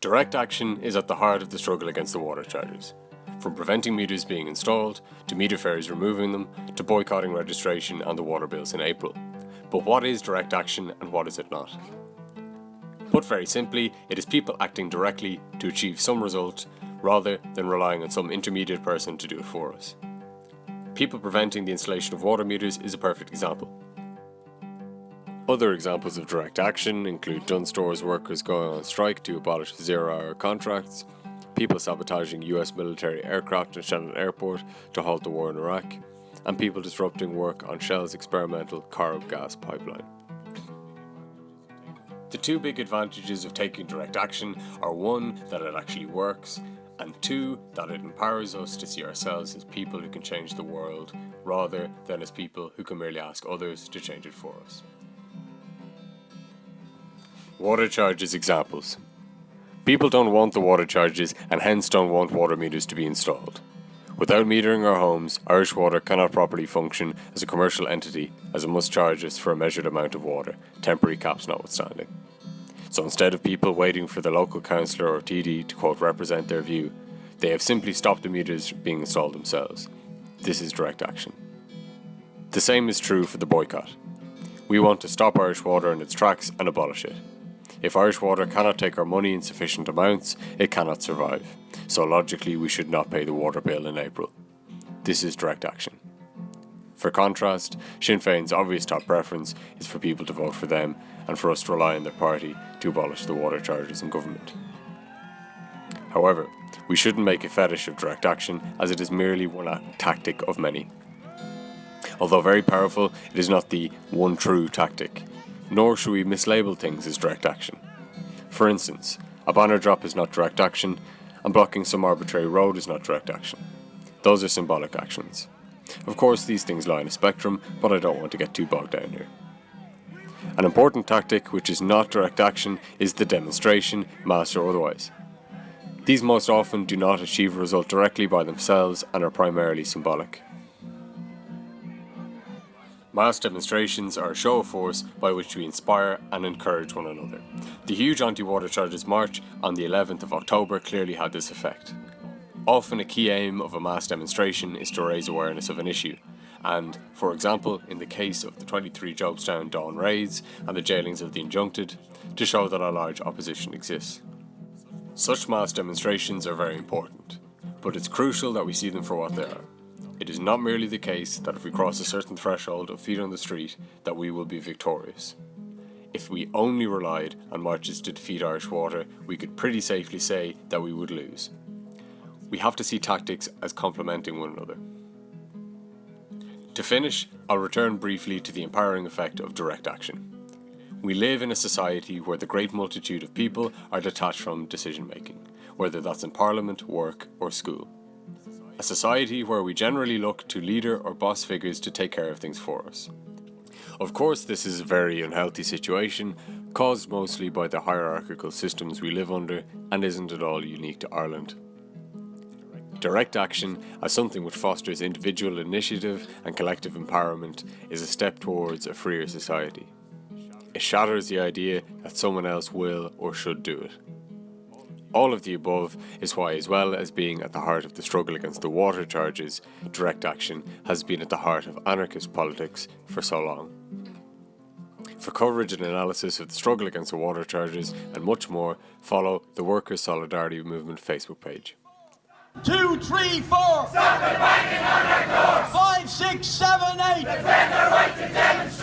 Direct action is at the heart of the struggle against the water charges. From preventing meters being installed, to meter fairies removing them, to boycotting registration and the water bills in April. But what is direct action and what is it not? Put very simply, it is people acting directly to achieve some result rather than relying on some intermediate person to do it for us. People preventing the installation of water meters is a perfect example. Other examples of direct action include Dunnes Stores workers going on strike to abolish zero hour contracts, people sabotaging US military aircraft at Shannon Airport to halt the war in Iraq, and people disrupting work on Shell's experimental Corrib gas pipeline. The two big advantages of taking direct action are one, that it actually works, and two, that it empowers us to see ourselves as people who can change the world rather than as people who can merely ask others to change it for us. Water charges examples. People don't want the water charges and hence don't want water meters to be installed. Without metering our homes, Irish Water cannot properly function as a commercial entity as it must charge us for a measured amount of water, temporary caps notwithstanding. So instead of people waiting for the local councillor or TD to quote represent their view, they have simply stopped the meters being installed themselves. This is direct action. The same is true for the boycott. We want to stop Irish Water in its tracks and abolish it. If Irish Water cannot take our money in sufficient amounts, it cannot survive. So logically, we should not pay the water bill in April. This is direct action. For contrast, Sinn Féin's obvious top preference is for people to vote for them and for us to rely on their party to abolish the water charges in government. However, we shouldn't make a fetish of direct action as it is merely one tactic of many. Although very powerful, it is not the one true tactic nor should we mislabel things as direct action. For instance, a banner drop is not direct action, and blocking some arbitrary road is not direct action. Those are symbolic actions. Of course, these things lie in a spectrum, but I don't want to get too bogged down here. An important tactic which is not direct action is the demonstration, mass or otherwise. These most often do not achieve a result directly by themselves and are primarily symbolic. Mass demonstrations are a show of force by which we inspire and encourage one another. The huge anti-water charges march on the 11th of October clearly had this effect. Often a key aim of a mass demonstration is to raise awareness of an issue, and, for example, in the case of the 23 Jobstown Dawn raids and the jailings of the injuncted, to show that a large opposition exists. Such mass demonstrations are very important, but it's crucial that we see them for what they are. It is not merely the case that if we cross a certain threshold of feet on the street that we will be victorious. If we only relied on marches to defeat Irish Water, we could pretty safely say that we would lose. We have to see tactics as complementing one another. To finish, I'll return briefly to the empowering effect of direct action. We live in a society where the great multitude of people are detached from decision making, whether that's in parliament, work, or school a society where we generally look to leader or boss figures to take care of things for us. Of course, this is a very unhealthy situation, caused mostly by the hierarchical systems we live under and isn't at all unique to Ireland. Direct action, as something which fosters individual initiative and collective empowerment, is a step towards a freer society. It shatters the idea that someone else will or should do it. All of the above is why, as well as being at the heart of the struggle against the water charges, direct action has been at the heart of anarchist politics for so long. For coverage and analysis of the struggle against the water charges and much more, follow the Workers' Solidarity Movement Facebook page. Two, three, four. Stop the banging on our doors. Five, six, seven, eight. Defend our right to demonstrate.